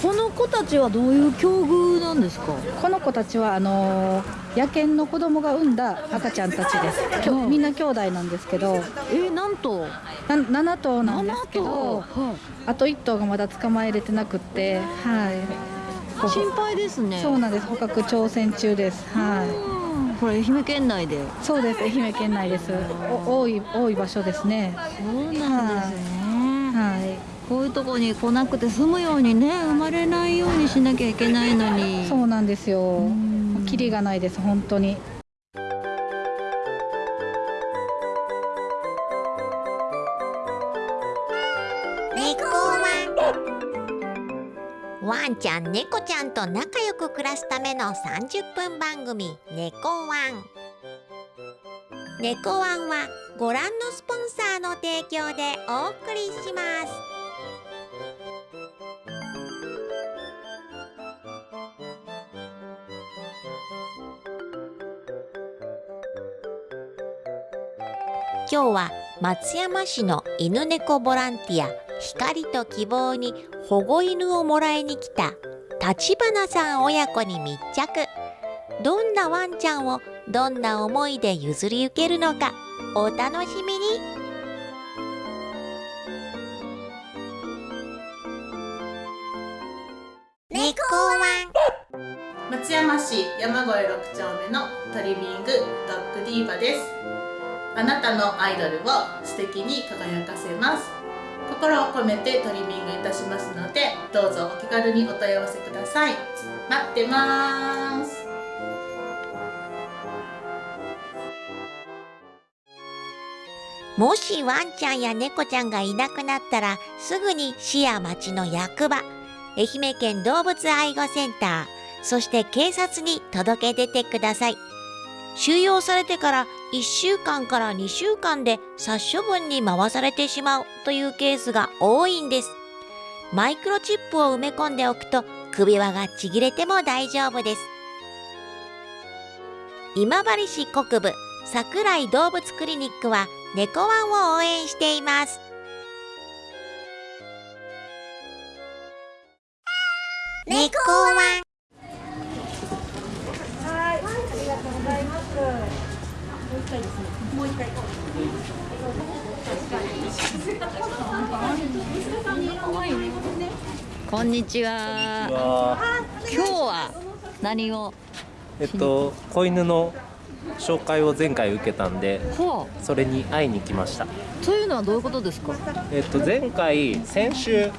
この子たちはどういう境遇なんですか？この子たちはあの野犬の子供が産んだ赤ちゃんたちです。きょみんな兄弟なんですけど、えなんと？な7頭なんですけど、はいあと1頭がまだ捕まえれてなくって、はい。こ心配ですねそうなんです。捕獲挑戦中です。はうんこれ愛媛県内で？い。そうです。愛媛県内です。お多い多い場所ですね。そうなんですねはこういうとこに来なくて済むようにね生まれないようにしなきゃいけないのにい。そうなんですよん。キリがないです。本当に。猫ワンワンちゃん猫ちゃんと仲良く暮らすための30分番組「猫ワン」猫ワンはご覧のスポンサーの提供でお送りします今日は松山市の犬猫ボランティア光と希望に保護犬をもらいに来た立花さん親子に密着。どんなワンちゃんをどんな思いで譲り受けるのかお楽しみに。猫ワン。松山市山越6丁目のトリミングドッグディーバです。あなたのアイドルを素敵に輝かせます。心を込めてトリミングいたしますのでどうぞお気軽にお問い合わせください。待ってます。もしワンちゃんや猫ちゃんがいなくなったらすぐに市や町の役場愛媛県動物愛護センターそして警察に届け出てください。収容されてから1週間から2週間で殺処分に回されてしまうというケースが多いんです。マイクロチップを埋め込んでおくと首輪がちぎれても大丈夫です。今治市国部桜井動物クリニックは猫ワンを応援しています。猫ワン。こんにちは。今日は何を？えっと子犬の紹介を前回受けたんでほそれに会いに来ました。うというのはどういうことですか？えっと前回先週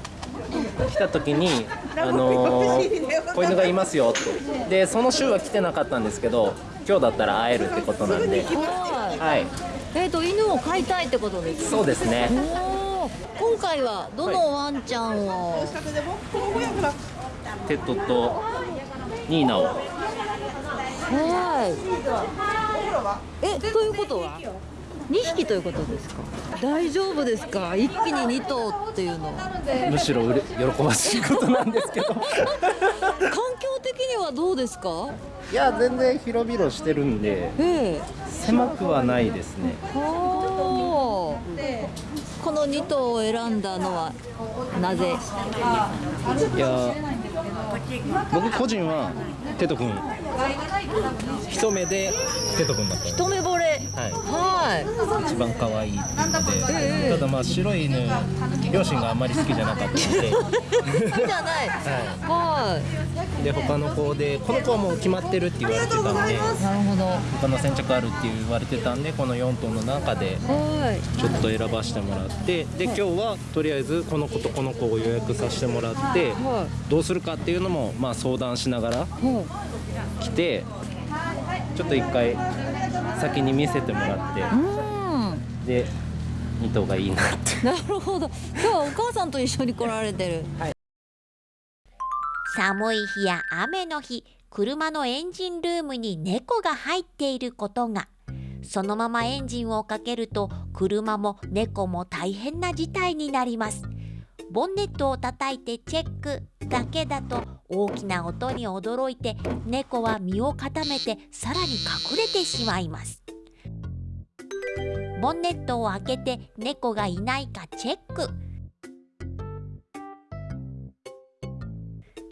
来た時にあのー子犬がいますよってでその週は来てなかったんですけど今日だったら会えるってことなんでははい。いえっ、と犬を飼いたいってことですか？そうですね。今回はどのワンちゃんを、テトとニーナを。はい。えということは？2匹ということですか？大丈夫ですか？一気に2頭っていうのは。むしろうれ喜ばしいことなんですけど。環境的にはどうですか？いや全然広々してるんでええ。狭くはないですね。この2頭を選んだのはなぜ？いや僕個人はテト君。一目でテト君だった。一目惚れ。はい。はい一番可愛いっていうので、ええただまあ白い犬両親があんまり好きじゃなかったので、好きじゃない。ははい。い、で他の子でこの子はもう決まってるって言われてたんで。なるほど。他の先着あるって言われてたんでこの4頭の中ではい。ちょっと選ばせてもらって。で今日はとりあえずこの子とこの子を予約させてもらって。はどうするかっていうのもまあ相談しながらいはい来てちょっと一回先に見せてもらってうん。で2頭がいいなって。なるほど。今日はお母さんと一緒に来られてる。寒い日や雨の日車のエンジンルームに猫が入っていることが。そのままエンジンをかけると車も猫も大変な事態になります。ボンネットを叩いてチェックだけだと大きな音に驚いて猫は身を固めてさらに隠れてしまいます。ボンネットを開けて猫がいないかチェック。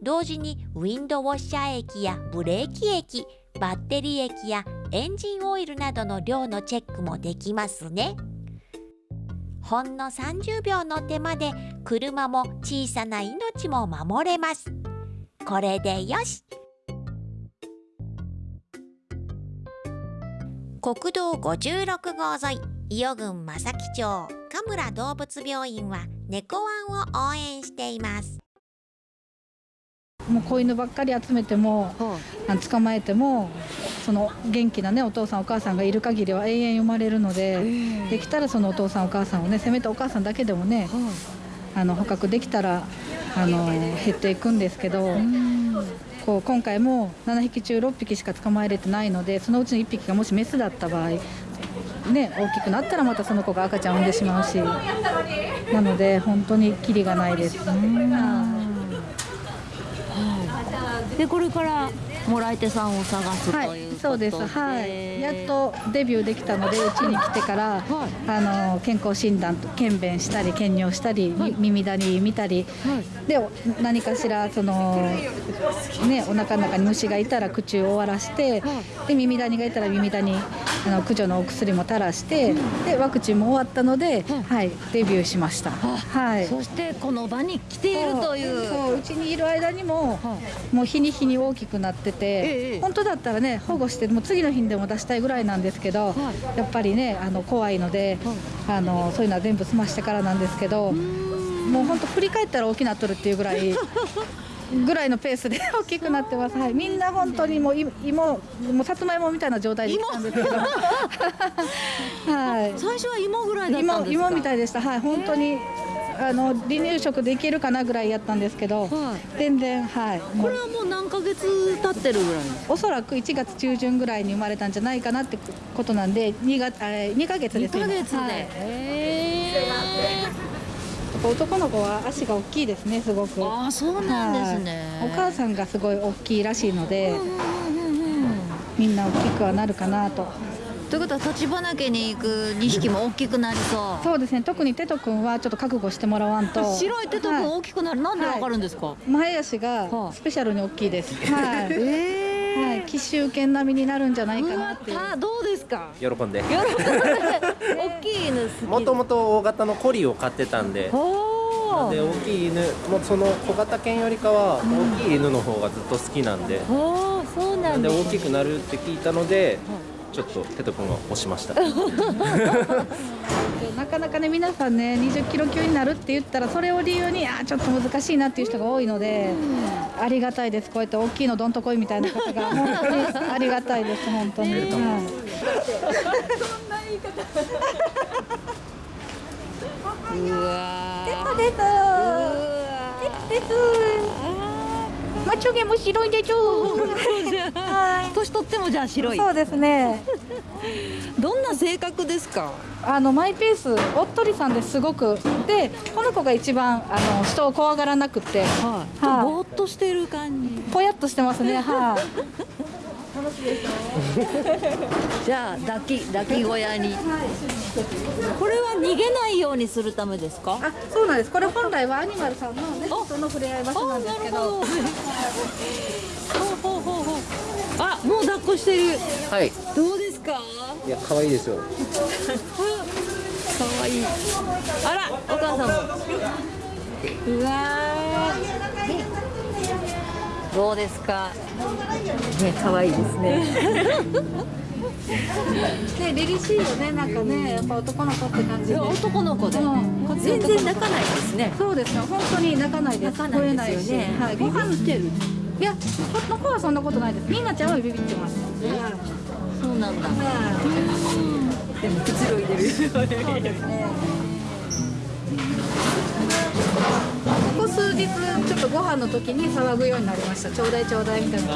同時にウィンドウォッシャー液やブレーキ液バッテリー液やエンジンオイルなどの量のチェックもできますね。ほんの30秒の手間で車も小さな命も守れます。これでよし。国道56号沿い伊予郡正木町神村動物病院は猫ワンを応援しています。もう子犬ばっかり集めても捕まえてもその元気なねお父さんお母さんがいる限りは永遠生まれるので、できたらそのお父さんお母さんをねせめてお母さんだけでもね、あの捕獲できたらあの減っていくんですけど。こう今回も7匹中6匹しか捕まえれてないのでそのうちの1匹がもしメスだった場合、ね、大きくなったらまたその子が赤ちゃんを産んでしまうしなので本当にキリがないです。でこれからもらい手さんを探すとはいいう、ことそうです。はい。やっとデビューできたので、うちに来てから、あの健康診断と検便したり検尿したり、み耳谷見たり、でお何かしらそのねお腹の中に虫がいたら口を終わらして、で耳谷がいたら耳谷あの駆除のお薬も垂らして、でワクチンも終わったので、はい。デビューしました。はい。そしてこの場に来ているという。そううちにいる間にも、もう日に日に大きくなってて、ええ本当だったらね保護してもう次の日にでも出したいぐらいなんですけど、やっぱりねあの怖いので、あのそういうのは全部済ましてからなんですけど、もう本当振り返ったら大きなっとるっていうぐらい。ぐらいのペースで 大きくなってます。はい、みんな本当にもうい芋、もうさつまいもみたいな状態で来たんですけど。はい。最初は芋ぐらいだったん芋ですか？芋みたいでした。はい、本当に。あの離乳食でいけるかなぐらいやったんですけど、はい。全然はい。これはもう何ヶ月経ってるぐらいおそらく1月中旬ぐらいに生まれたんじゃないかなってことなんで2月えー2ヶ月です2ヶ月で、はい。へ男の子は足が大きいですねすごく。ーああそうなんですね、はい。お母さんがすごい大きいらしいので、みんな大きくはなるかなとということは立花家に行く2匹も大きくなりそう。そうですね。特にテト君はちょっと覚悟してもらわんと。白いテト君大きくなる、なんでわかるんですか、前足はがいスペシャルに大きいです。はい、ええはい、奇襲犬並みになるんじゃないうかわなってどうですか？喜んで。大きい犬好き。もともと大型のコリを飼ってたんで。おで大きい犬もうその小型犬よりかは大きい犬の方がずっと好きなんで、おそうななんんでです大きくなるって聞いたので、ちょっとテト君を押しました。でなかなかね皆さんね20キロ級になるって言ったらそれを理由にあーちょっと難しいなっていう人が多いので、ありがたいです。こうやって大きいのどんとこいみたいな方が 本当にありがたいです本当に、はい、うわー。ですですまちょげも白いでちょ。年取ってもじゃあ白い。そうですね。どんな性格ですか？あのマイペースおっとりさんですごく。でこの子が一番あの人を怖がらなくて。はい、はい。ぼーっとしてる感じ。ぽやっとしてますね。はい、じゃあ抱き抱き小屋に。これは逃げないようにするためですか？あそうなんです。これ本来はアニマルさんのねその触れ合い場所なんですけど。ほうほうほうほう。あもう抱っこしてる。はい。どうですか？いや可愛いですよ。かわいい。あらお母さんも。うわーどうですか？ね可愛いですね。ね凛々しいよねなんかねやっぱ男の子って感じで。男の子で、うん。全然泣かないですね。そうですよ。本当に泣かないです。泣かないですよね。はい、ご飯してる。いやこの子はそんなことないです。みんなちゃんはビビってます、はい。そうなんだ。はい。でもくつろいでる。そうですね日ちょっとご飯の時に騒ぐようになりました。ちょうだいちょうだいみたいな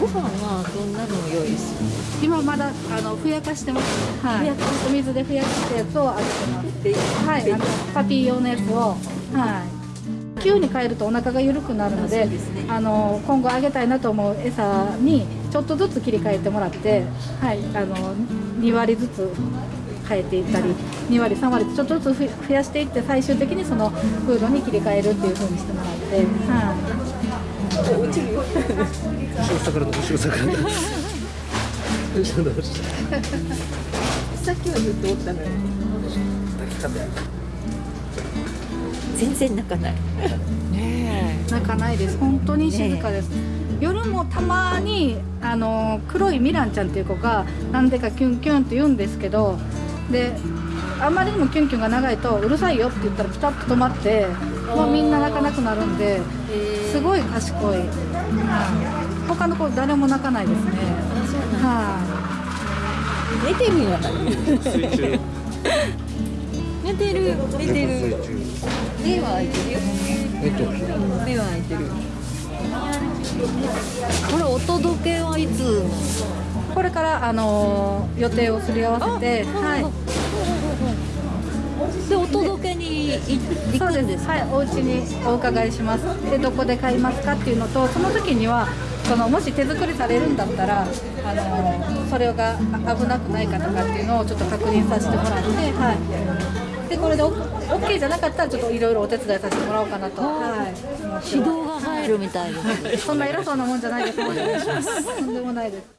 ご飯はどんなのを用意する？今まだあのふやかしてます。はい。お水でふやかしたやつをあげてますはい。あのパピー用のやつを。はい。急に変えるとお腹が緩くなるのであの今後あげたいなと思う餌にちょっとずつ切り替えてもらってはい。あの2割ずつ変えていったり2割3割とちょっとずつ増やしていって最終的にそのフードに切り替えるっていう風にしてもらって、はい、後ろ下からだ後ろ下からだ後ろださっきは言っておったのよ。全然泣かないね泣かないです本当に静かです、夜もたまにあの黒いミランちゃんっていう子がなんでかキュンキュンって言うんですけどであんまりにもキュンキュンが長いとうるさいよって言ったらピタッと止まってもうみんな泣かなくなるんですごい賢い、はい他の子誰も泣かないですね。はい、寝てるん 寝てる寝てる。目は開いてるよ。えっと目は開いてる。これお届けはいつ？これからあの予定をすり合わせてはい。でお届けに行くんですはい、お家にお伺いします。でどこで買いますかっていうのとその時にはそのもし手作りされるんだったらあのそれがあ危なくないかとかっていうのをちょっと確認させてもらってはい。でこれでオッケーじゃなかったらちょっといろいろお手伝いさせてもらおうかなと。はい。指導が入るみたいですそんな偉そうなもんじゃないです。とんでもないです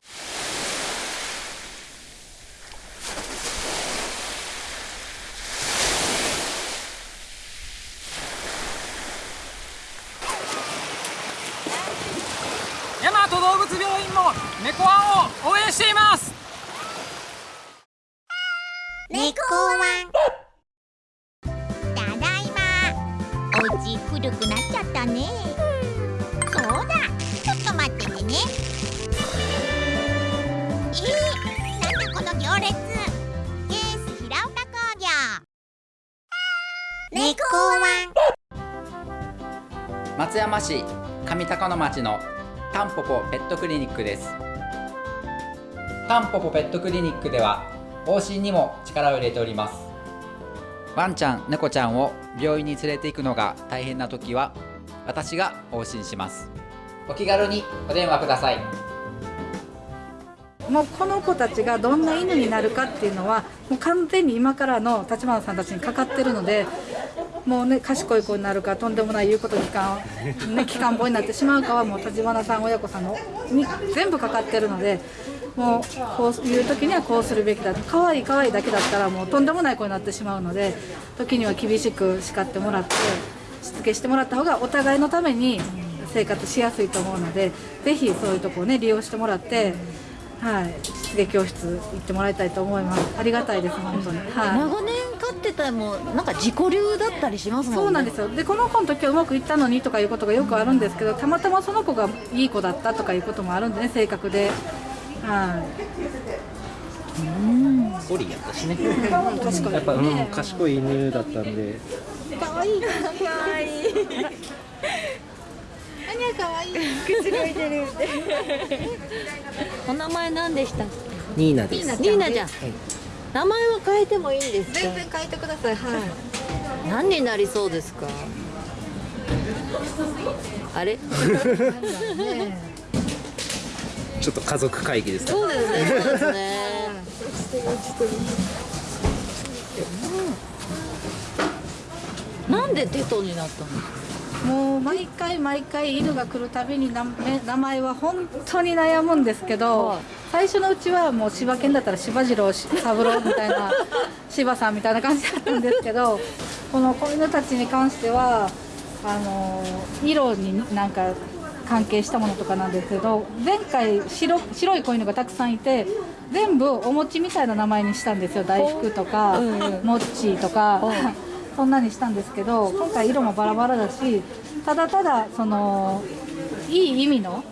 町のタンポポペットクリニックです。タンポポペットクリニックでは往診にも力を入れております。ワンちゃん猫ちゃんを病院に連れて行くのが大変な時は私が往診します。お気軽にお電話ください。もうこの子たちがどんな犬になるかっていうのはもう完全に今からの立花さんたちにかかってるのでもうね賢い子になるかとんでもない言うこと聞かん、ね、聞かん坊になってしまうかはもう立花さん親子さんのに全部かかってるのでもうこういう時にはこうするべきだと可愛い可愛いだけだったらもうとんでもない子になってしまうので時には厳しく叱ってもらってしつけしてもらった方がお互いのために生活しやすいと思うのでぜひそういうとこをね利用してもらって。はい、しつけ教室行ってもらいたいと思います。ありがたいです、本当に。はい。長年飼ってたらもうなんか自己流だったりしますもんねそうなんですよ。で、この子の時はうまくいったのにとかいうことがよくあるんですけど、たまたまその子がいい子だったとかいうこともあるんでね、性格で。はゴリやったしねい。確かやっぱ、うん、賢い犬だったんで可愛い可愛い 何が可愛い口がいてるお名前何でした？ニーナです。ニーナちゃん、名前は変えてもいいんですか？全然変えてください。はい。何になりそうですか？あれ？ちょっと家族会議ですか？そうですね。そうですね。うん。なんでテトになったの？もう毎回毎回犬が来るたびに名前は本当に悩むんですけど、はい。最初のうちはもう柴犬だったら柴次郎し三郎みたいな 柴さんみたいな感じだったんですけどこの子犬たちに関してはあの色になんか関係したものとかなんですけど前回白白い子犬がたくさんいて全部お餅みたいな名前にしたんですよ。大福とか、もっちーとか。そんなにしたんですけど今回色もバラバラだしただただそのいい意味の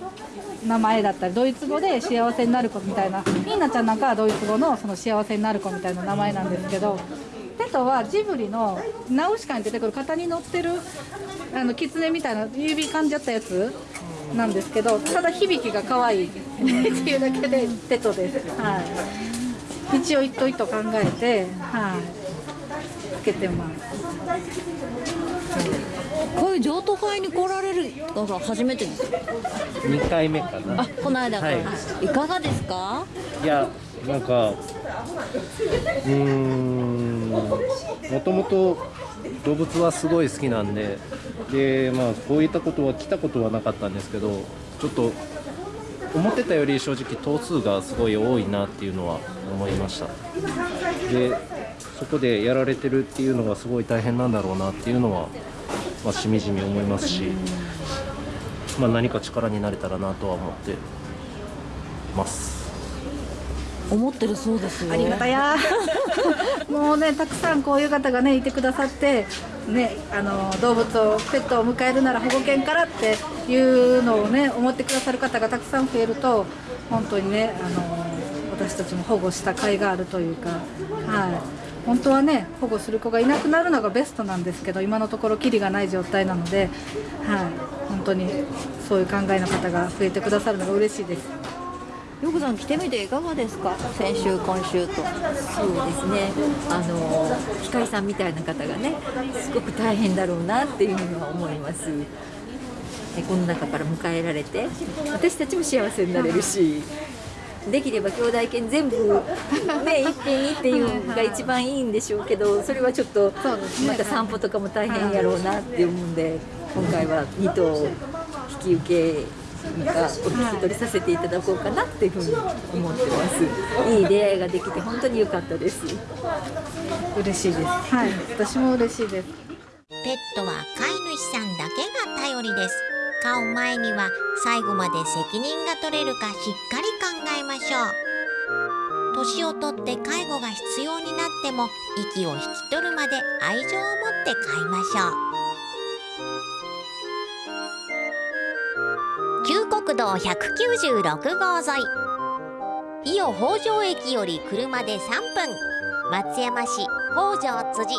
名前だったりドイツ語で幸せになる子みたいなミーナちゃんなんかはドイツ語のその幸せになる子みたいな名前なんですけどテトはジブリのナウシカに出てくる型に乗ってるあの狐みたいな指噛んじゃったやつなんですけどただ響きが可愛いっていうだけでテトです。はい一応一頭一頭考えて、はい、つけてます。こういう譲渡会に来られるのが初めてです2回目か？なあこの間か。ら、はい。い、かがですか？いやなんかうーんもともと動物はすごい好きなんででまあこういったことは来たことはなかったんですけどちょっと思ってたより正直頭数がすごい多いなっていうのは思いました。でそこでやられてるっていうのがすごい大変なんだろうなっていうのは、まあ、しみじみ思いますし、まあ、何か力になれたらなとは思ってます。思ってるそうですよ。ありがたや。もうねたくさんこういう方がねいてくださってねあの動物をペットを迎えるなら保護犬からっていうのをね思ってくださる方がたくさん増えると本当にねあの私たちも保護した甲斐があるというかはい本当はね保護する子がいなくなるのがベストなんですけど今のところキリがない状態なので、はい、本当にそういう考えの方が増えてくださるのが嬉しいです。よくさん来てみていかがですか？先週今週と。そうですね。あの機械さんみたいな方がねすごく大変だろうなっていうのは思います。でこの中から迎えられて私たちも幸せになれるしできれば兄弟犬全部ね 一品にっていうのが一番いいんでしょうけどそれはちょっとまた散歩とかも大変やろうなって思うんで今回は2頭引き受けがお引き取りさせていただこうかなっていうふうに思ってます。いい出会いができて本当に良かったです。嬉しいです。はい私も嬉しいです。ペットは飼い主さんだけが頼りです。飼う前には最後まで責任が取れるかしっかり考えましょう。年をとって介護が必要になっても息を引き取るまで愛情を持って飼いましょう。旧国道196号沿い。伊予北条駅より車で3分。松山市北条辻。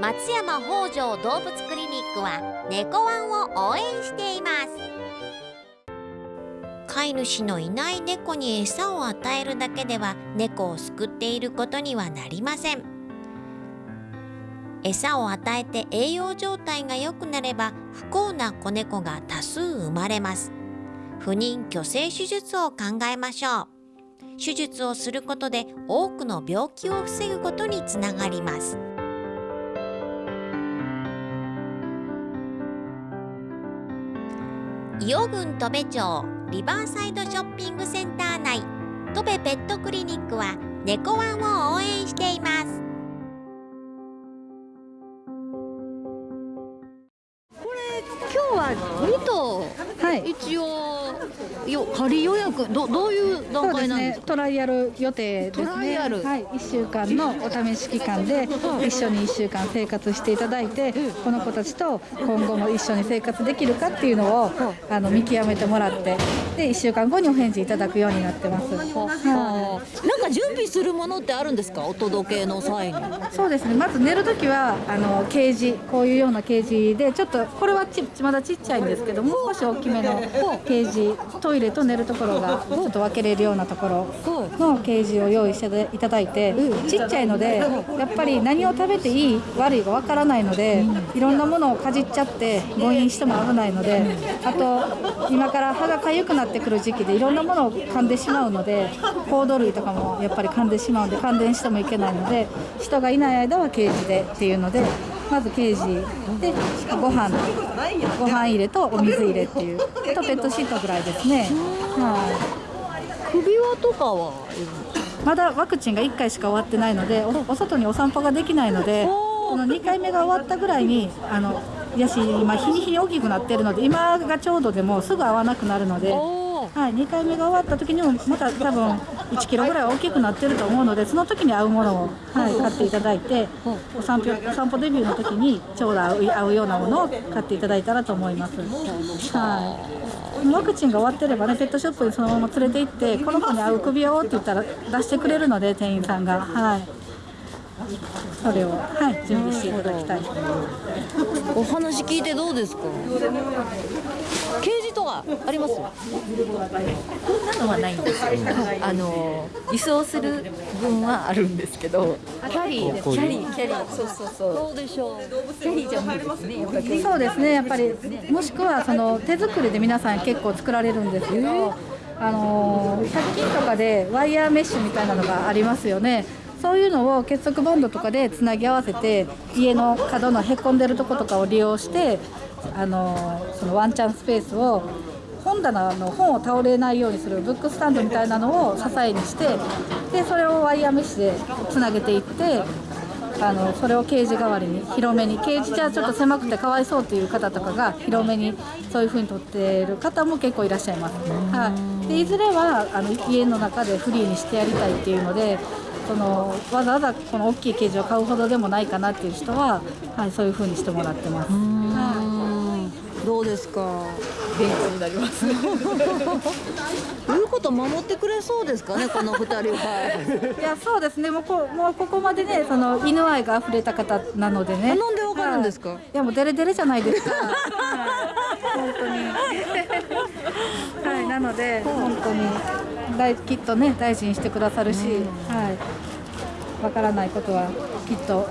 松山北条動物クリニックは猫ワンを応援しています。飼い主のいない猫に餌を与えるだけでは猫を救っていることにはなりません。餌を与えて栄養状態が良くなれば不幸な子猫が多数生まれます。不妊去勢手術を考えましょう。手術をすることで多くの病気を防ぐことにつながります。伊予郡戸部町リバーサイドショッピングセンター内。戸部ペットクリニックは猫ワンを応援しています。今日は2頭、はい、一応よ仮予約どどういう段階なんですか？トライアル予定ですね。トライアル。はい、1週間のお試し期間で一緒に1週間生活していただいて、この子たちと今後も一緒に生活できるかっていうのをあの見極めてもらってで1週間後にお返事いただくようになってます、はあなんか準備するものってあるんですか？お届けの際に。そうですね。まず寝るときはあのケージこういうようなケージでちょっとこれはちまだちっちゃいんですけどもう少し大きめのケージトイレと寝るところがちょっと分けれるようなところのケージを用意していただいてちっちゃいのでやっぱり何を食べていい悪いが分からないのでいろんなものをかじっちゃって誤飲しても危ないのであと今から歯が痒くなってくる時期でいろんなものを噛んでしまうのでコード類とかもやっぱり噛んでしまうので感電してもいけないので人がいない間はケージでっていうのでまずケージでご飯。ご飯入れとお水入れっていう。あとペットシートぐらいですね。はい。首輪とかはまだワクチンが1回しか終わってないのでおお外にお散歩ができないのでこの2回目が終わったぐらいにあのやし今日に日に大きくなってるので今がちょうどでもすぐ合わなくなるので。はい、2回目が終わった時にもまた多分1キロぐらい大きくなってると思うのでその時に合うものを、はい、買っていただいてお散歩お散歩デビューの時にちょうど合うようなものを買っていただいたらと思います。はい。ワクチンが終わってればねペットショップにそのまま連れて行ってこの子に合う首輪をって言ったら出してくれるので店員さんが。はい。それをはい準備していただきたい。お話聞いてどうですか？ケージとかありますこんなのはないんですよ。あの輸送する分はあるんですけどキャリー。キャリーキャリー。そうそうそう。どうでしょう。キャリーじゃ無理ですねやっぱりそうですね。やっぱりもしくはその手作りで皆さん結構作られるんですけど、あの100均とかでワイヤーメッシュみたいなのがありますよね。そういうのを結束バンドとかでつなぎ合わせて家の角のへこんでるとことかを利用してあのそのワンチャンスペースを本棚の本を倒れないようにするブックスタンドみたいなのを支えにしてでそれをワイヤーメッシュでつなげていってあのそれをケージ代わりに広めにケージじゃちょっと狭くてかわいそうっていう方とかが広めにそういう風に取っている方も結構いらっしゃいます、はい、でいずれはあの家の中でフリーにしてやりたいっていうのでそのわざわざこの大きいケージを買うほどでもないかなっていう人は、はい、そういう風にしてもらってます。はい、どうですか？勉強になります。言うこと守ってくれそうですかね？この二人は。いやそうですね。もうこもうここまでねその犬愛が溢れた方なのでね。なんでわかるんですか、はい、いやもうデレデレじゃないですか。本当に。はい。なので本当に大きっとね大事にしてくださるし、はい。わからないことはきっと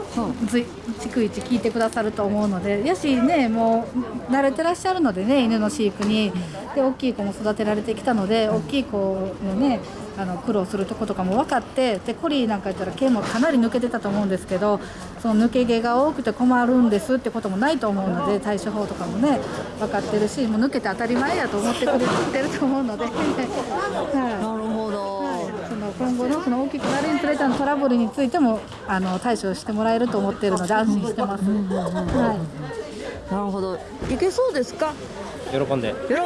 ず逐一聞いてくださると思うのでやしねもう慣れてらっしゃるのでね犬の飼育に。で大きい子も育てられてきたので大きい子のねあの苦労するとことかも分かってでコリーなんか言ったら毛もかなり抜けてたと思うんですけどその抜け毛が多くて困るんですってこともないと思うので対処法とかもね分かってるしもう抜けて当たり前やと思ってくれてると思うので、はい、今後のその大きくなるにつれてのトラブルについてもあの対処してもらえると思っているので安心してます。はい、なるほど。いけそうですか？喜んで。喜んで。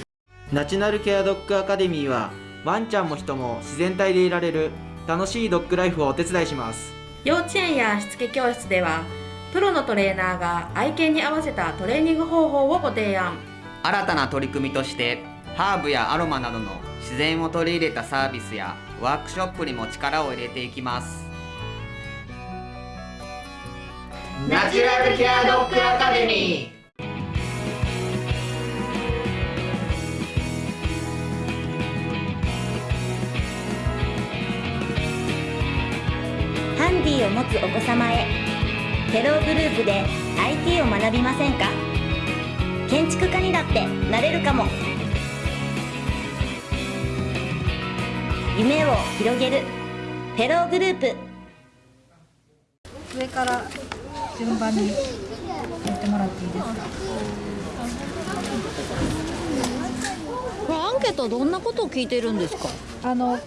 ナチュラルケアドッグアカデミーはワンちゃんも人も自然体でいられる楽しいドッグライフをお手伝いします。幼稚園やしつけ教室ではプロのトレーナーが愛犬に合わせたトレーニング方法をご提案。新たな取り組みとしてハーブやアロマなどの自然を取り入れたサービスやワークショップにも力を入れていきます。ナチュラルケアドッグアカデミー。ハンディを持つお子様へ。フェローグループで IT を学びませんか？建築家にだってなれるかも。夢を広げる。フェローグループ。上から順番にやってもらっていいですか？これアンケートはどんなことを聞いてるんですか？あの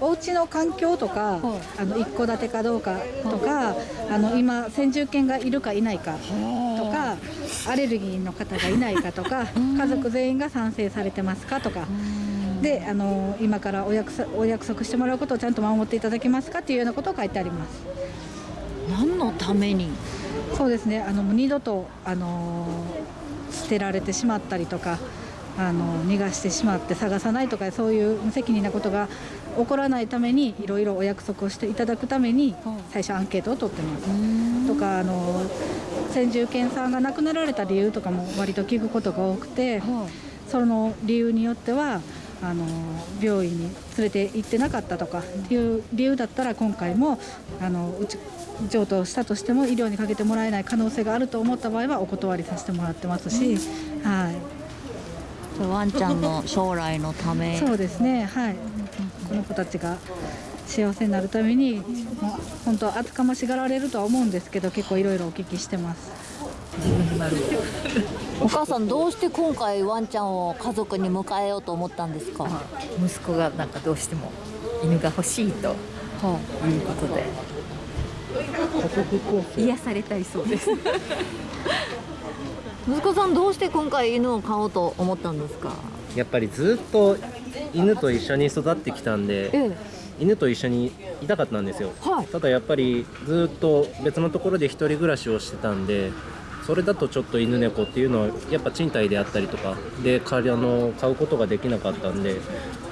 お家の環境とか、あの一戸建てかどうかとか、あの今先住犬がいるかいないかとか、アレルギーの方がいないかとか、家族全員が賛成されてますかとか。であの今からお約お約束してもらうことをちゃんと守っていただけますかっていうようなことを書いてあります。何のために？そうですね。あの二度とあの捨てられてしまったりとかあの逃がしてしまって探さないとかそういう無責任なことが起こらないためにいろいろお約束をしていただくために最初アンケートを取ってます。とかあの先住犬さんが亡くなられた理由とかも割と聞くことが多くて、その理由によってはあの病院に連れて行ってなかったとかっていう理由だったら今回もあのうち譲渡したとしても医療にかけてもらえない可能性があると思った場合はお断りさせてもらってますし、はい、ワンちゃんの将来のため。そうですね。はい。この子たちが幸せになるために本当は厚かましがられるとは思うんですけど結構いろいろお聞きしてますお母さんどうして今回ワンちゃんを家族に迎えようと思ったんですか？息子がなんかどうしても犬が欲しいということで、癒されたいそうです。息子さんどうして今回犬を飼おうと思ったんですか？やっぱりずっと犬と一緒に育ってきたんで、ええ、犬と一緒にいたかったんですよ、はい、ただやっぱりずっと別のところで一人暮らしをしてたんでそれだとちょっと犬猫っていうのはやっぱ賃貸であったりとかであの買うことができなかったんで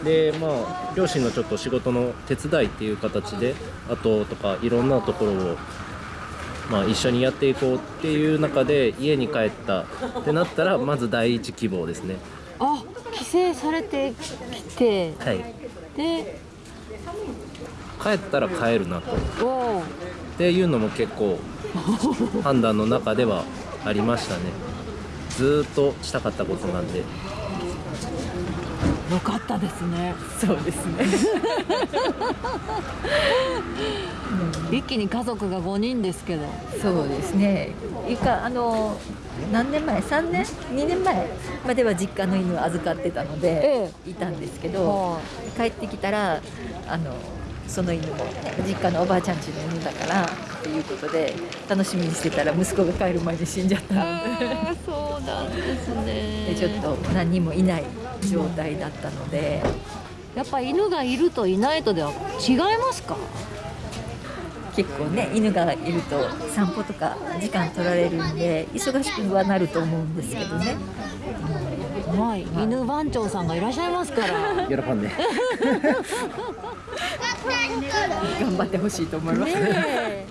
でまあ両親のちょっと仕事の手伝いっていう形であととかいろんなところをまあ、一緒にやっていこうっていう中で家に帰ったってなったらまず第一希望ですね。あ帰省されてきてはい。で帰ったら帰るなとっていうのも結構判断の中ではありましたね。ずっとしたかったことなんで。よかったですね。そうですね。一気に家族が5人ですけど。そうですね。いかあの何年前？3年？2年前までは実家の犬を預かってたので、いたんですけど、帰ってきたらあのその犬も、ね、実家のおばあちゃんちの犬だからっていうことで楽しみにしてたら息子が帰る前に死んじゃったのでそうなんですねでちょっと何人もいない状態だったのでやっぱ犬がいるといないとでは違いますか？結構ね犬がいると散歩とか時間取られるんで忙しくはなると思うんですけどね。はい、犬番長さんがいらっしゃいますから。喜んで。頑張ってほしいと思います。ね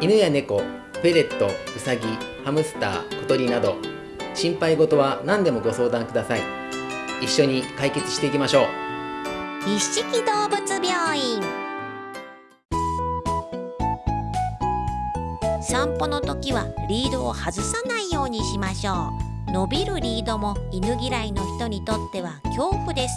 犬や猫フェレットウサギハムスター小鳥など心配事は何でもご相談ください。一緒に解決していきましょう。一色動物病院。散歩の時はリードを外さないようにしましょう伸びるリードも犬嫌いの人にとっては恐怖です。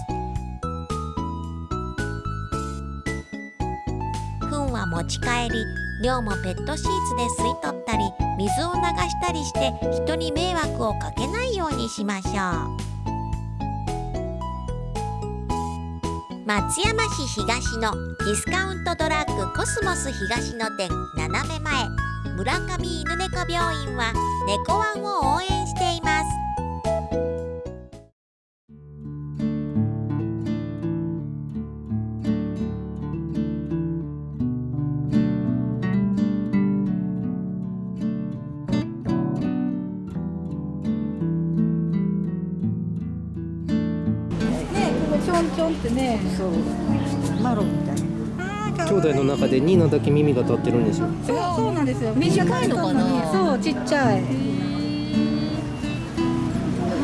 糞は持ち帰り尿もペットシーツで吸い取ったり水を流したりして人に迷惑をかけないようにしましょう。松山市東のディスカウントドラッグコスモス東の店斜め前。村上犬猫病院は猫ワンを応援しています。弟の中でニーナだけ耳が立ってるんですよ。そう。そうなんですよ。短いのかな？そうちっちゃい。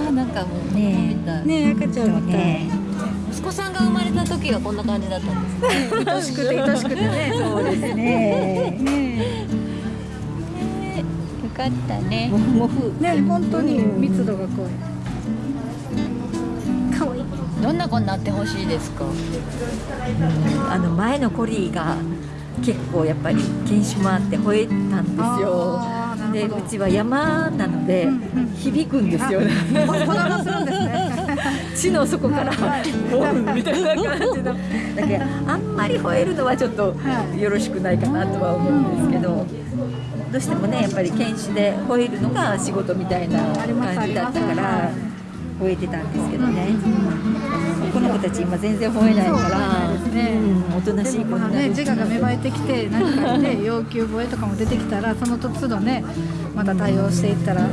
あなんかもうね。ね赤ちゃんみたい。息子さんが生まれた時はこんな感じだったんですね。愛しくて愛しくてね。そうですね。ねよかったね。モフモフね本当に密度が濃いどんな子になってほしいですか？あの前のコリーが結構やっぱり犬種もあって吠えたんですよ。でうちは山なので響くんですよね。地の底からボンみたいな感じの。だけどあんまり吠えるのはちょっとよろしくないかなとは思うんですけどどうしてもねやっぱり犬種で吠えるのが仕事みたいな感じだったから吠えてたんですけどね。この子たち今全然吠えないから。うんおとなしい子になる。ね、自我が芽生えてきて何かね 要求吠えとかも出てきたらその都度ねまた対応していったら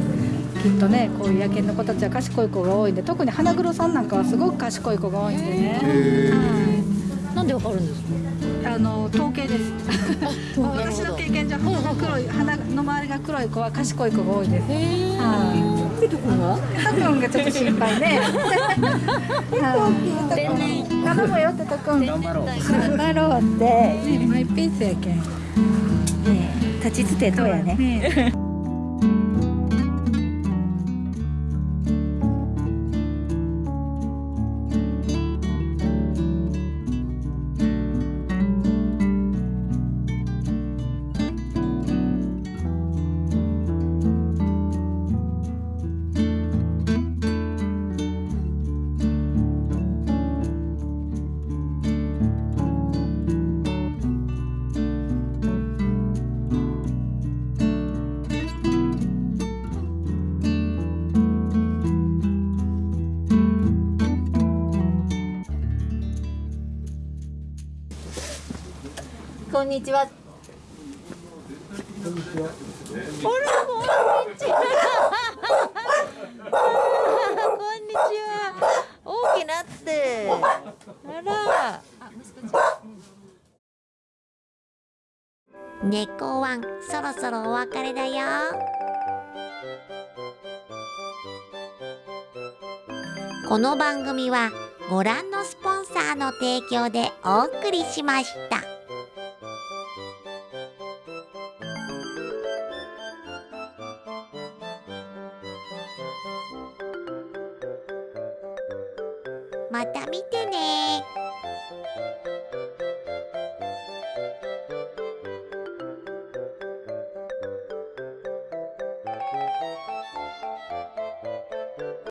きっとねこういう野犬の子たちは賢い子が多いんで特に花黒さんなんかはすごく賢い子が多いんでね、なんでわかるんですか？あの統計です周りが黒い子は賢い子が多いです。はい。とくんがちょっと心配ね。はい。頼むよってとくん頑張ろう。頑張ろうって。ねマイペースやけん。立ちつてとやねこんにちはあら、こんにちは。こんにちは。大きなって。あら。猫ワンそろそろお別れだよこの番組はご覧のスポンサーの提供でお送りしました。